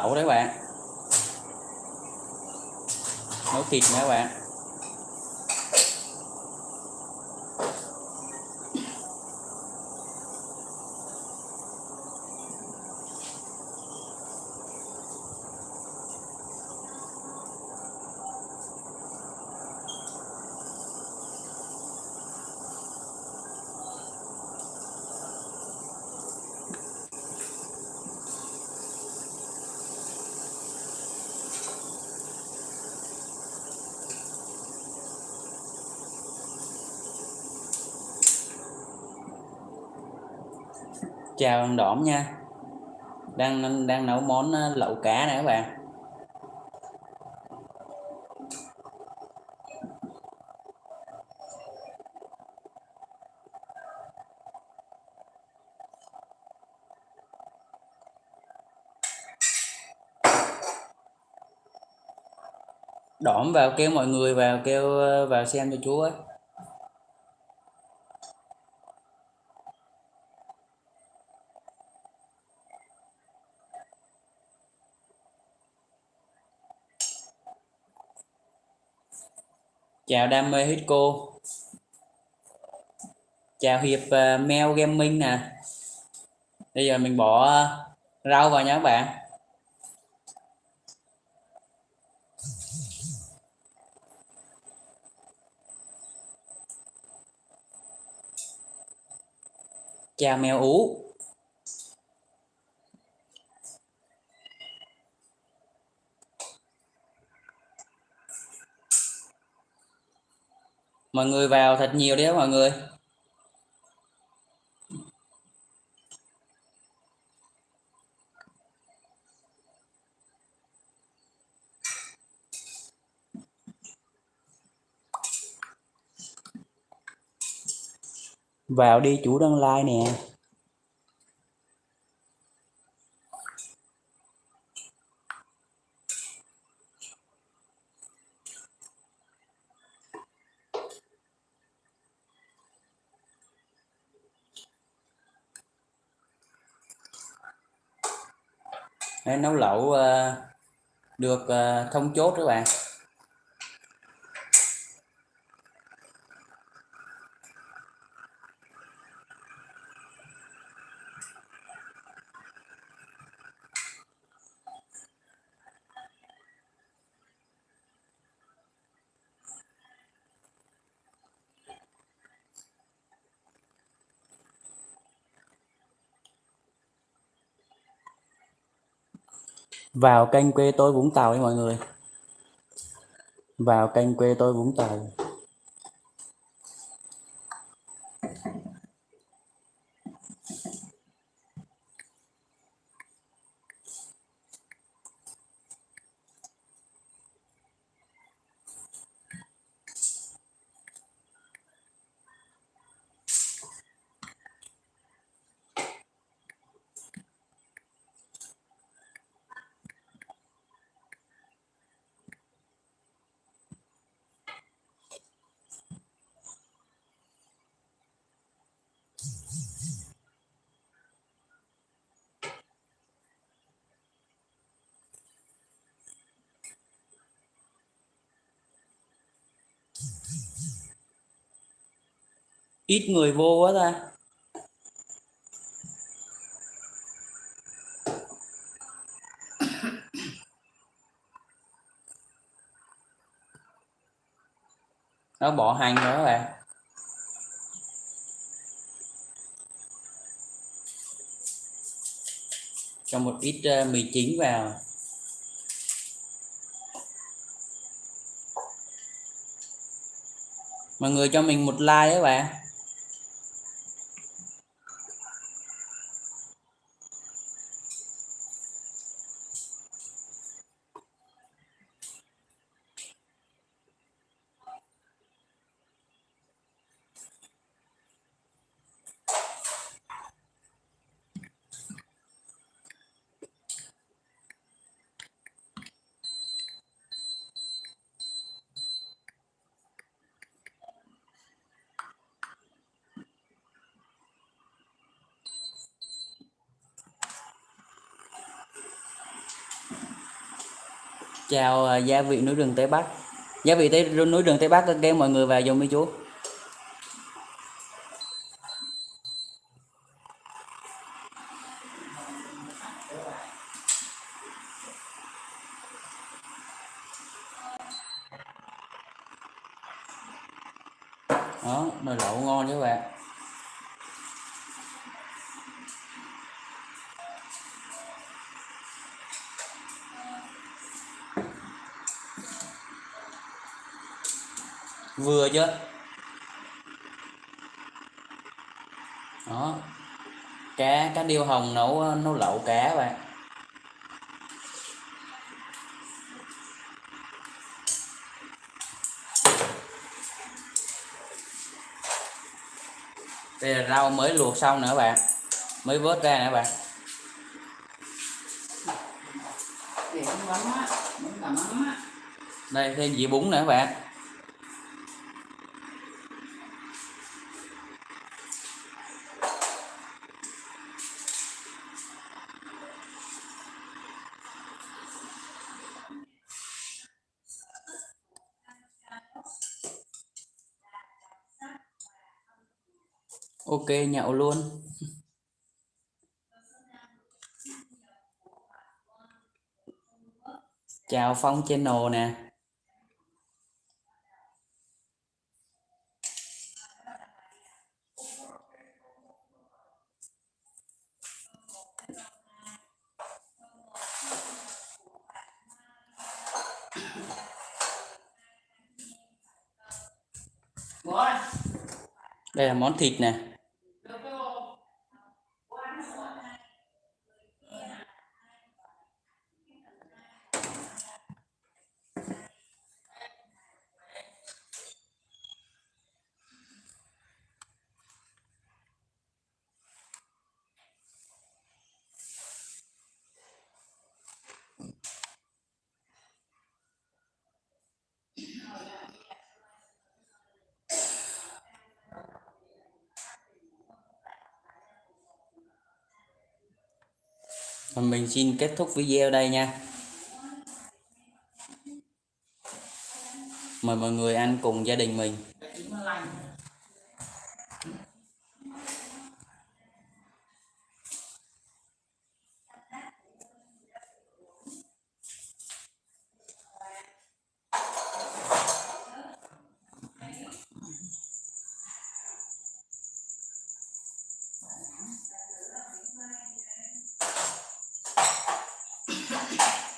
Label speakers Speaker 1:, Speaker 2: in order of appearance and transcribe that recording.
Speaker 1: lẩu đấy bạn. Nấu thịt nữa bạn. Chào anh đỏm nha. Đang đang nấu món ờ, lẩu cá này các bạn. Đỏm vào kêu mọi người vào kêu ờ, vào xem cho chú ấy. Chào đam mê hết cô. Chào hiệp ờ, uh, mail gaming nè. Bây giờ mình bỏ ờ, rau vào nha các bạn. Chào mèo ú. Mọi người vào thật nhiều đấy mọi người. Vào đi chủ đăng like nè. Đấy, nấu lẩu uh, được uh, thông chốt các bạn. Vào kênh quê tôi Vũng Tàu đi mọi người. Vào kênh quê tôi Vũng Tàu. Ít người vô quá ta. Nó bỏ hành rồi các bạn. Cho một ít uh, mì chính vào. Mọi người cho mình một like các bạn chào ờ, gia vị núi rừng Tây Bắc. Gia vị Tây, núi rừng Tây Bắc kêu mọi người vào dùng đi chú. Đó, nồi lẩu ngon chứ các bạn. Vừa chứ đó. Cá cá điêu hồng nấu nấu lẩu cá bạn. Đây là rau mới luộc xong nữa bạn. Mới vớt ra nữa bạn. Đây thêm dĩa bún nữa bạn ok nhậu luôn. Chào phong channel nè. Đây là món thịt nè. Và mình xin kết thúc video đây nha. Mời mọi người ăn cùng gia đình mình.